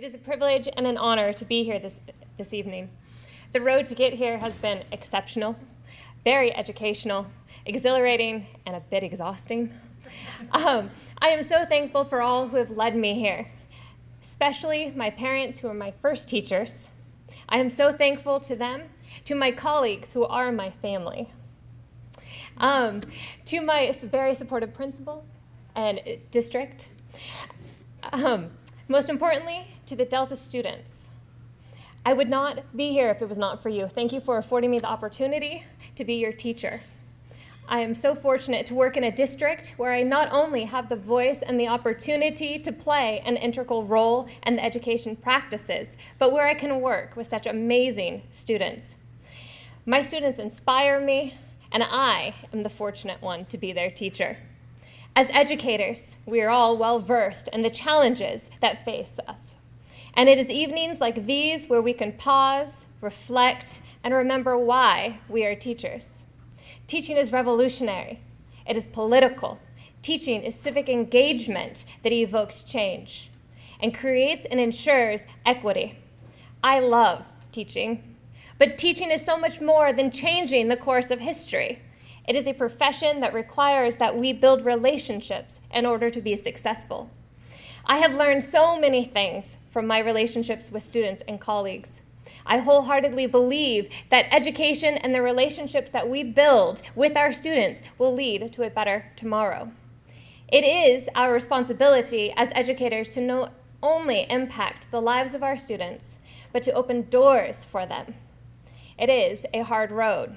It is a privilege and an honor to be here this, this evening. The road to get here has been exceptional, very educational, exhilarating, and a bit exhausting. Um, I am so thankful for all who have led me here, especially my parents who are my first teachers. I am so thankful to them, to my colleagues who are my family, um, to my very supportive principal and district, um, most importantly, to the Delta students. I would not be here if it was not for you. Thank you for affording me the opportunity to be your teacher. I am so fortunate to work in a district where I not only have the voice and the opportunity to play an integral role in the education practices, but where I can work with such amazing students. My students inspire me, and I am the fortunate one to be their teacher. As educators, we are all well versed in the challenges that face us. And it is evenings like these where we can pause, reflect, and remember why we are teachers. Teaching is revolutionary. It is political. Teaching is civic engagement that evokes change and creates and ensures equity. I love teaching, but teaching is so much more than changing the course of history. It is a profession that requires that we build relationships in order to be successful. I have learned so many things from my relationships with students and colleagues. I wholeheartedly believe that education and the relationships that we build with our students will lead to a better tomorrow. It is our responsibility as educators to not only impact the lives of our students, but to open doors for them. It is a hard road.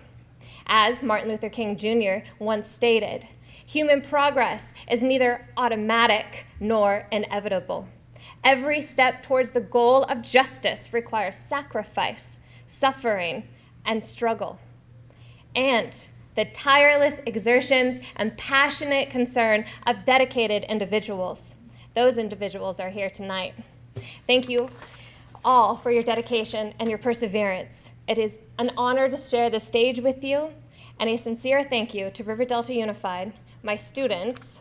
As Martin Luther King Jr. once stated, human progress is neither automatic nor inevitable. Every step towards the goal of justice requires sacrifice, suffering, and struggle. And the tireless exertions and passionate concern of dedicated individuals. Those individuals are here tonight. Thank you all for your dedication and your perseverance. It is an honor to share the stage with you, and a sincere thank you to River Delta Unified, my students,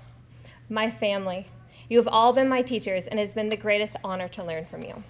my family. You have all been my teachers, and it has been the greatest honor to learn from you.